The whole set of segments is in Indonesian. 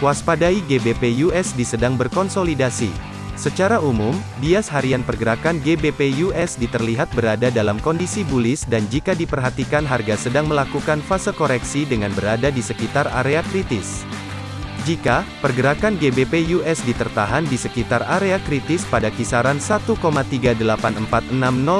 Waspadai GBP USD sedang berkonsolidasi. Secara umum, bias harian pergerakan GBP USD terlihat berada dalam kondisi bullish dan jika diperhatikan harga sedang melakukan fase koreksi dengan berada di sekitar area kritis. Jika pergerakan GBP USD tertahan di sekitar area kritis pada kisaran 1,38460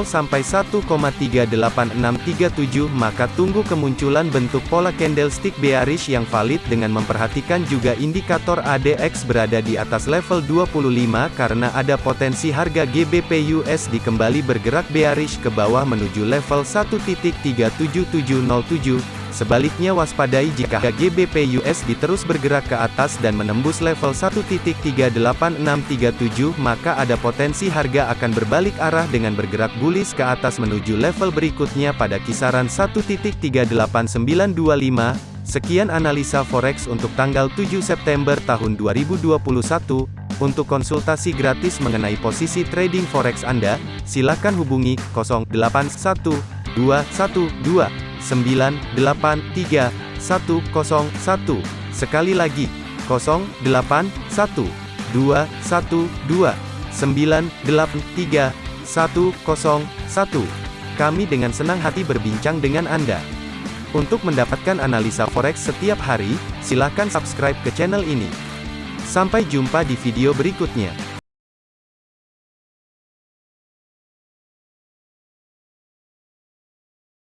sampai 1,38637 maka tunggu kemunculan bentuk pola candlestick bearish yang valid dengan memperhatikan juga indikator ADX berada di atas level 25 karena ada potensi harga GBP USD kembali bergerak bearish ke bawah menuju level 1.37707 Sebaliknya waspadai jika GBP USD terus bergerak ke atas dan menembus level 1.38637 maka ada potensi harga akan berbalik arah dengan bergerak bullish ke atas menuju level berikutnya pada kisaran 1.38925. Sekian analisa forex untuk tanggal 7 September tahun 2021. Untuk konsultasi gratis mengenai posisi trading forex Anda, silakan hubungi 081212 983 101. Sekali lagi, 081 212 983 101. Kami dengan senang hati berbincang dengan Anda. Untuk mendapatkan analisa forex setiap hari, silakan subscribe ke channel ini. Sampai jumpa di video berikutnya.